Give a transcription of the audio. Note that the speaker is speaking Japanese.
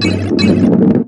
あっ。